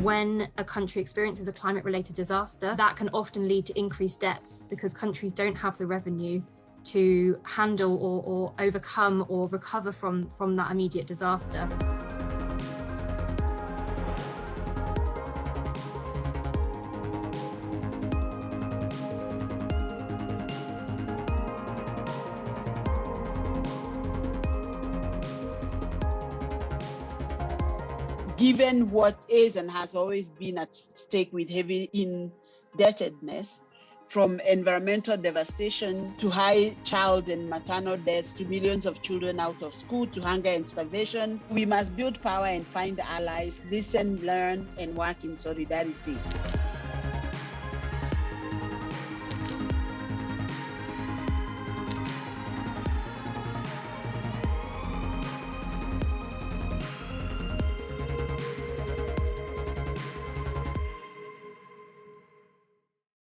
When a country experiences a climate related disaster, that can often lead to increased debts because countries don't have the revenue to handle or, or overcome or recover from, from that immediate disaster. Given what is and has always been at stake with heavy indebtedness, from environmental devastation to high child and maternal deaths to millions of children out of school to hunger and starvation, we must build power and find allies, listen, learn, and work in solidarity.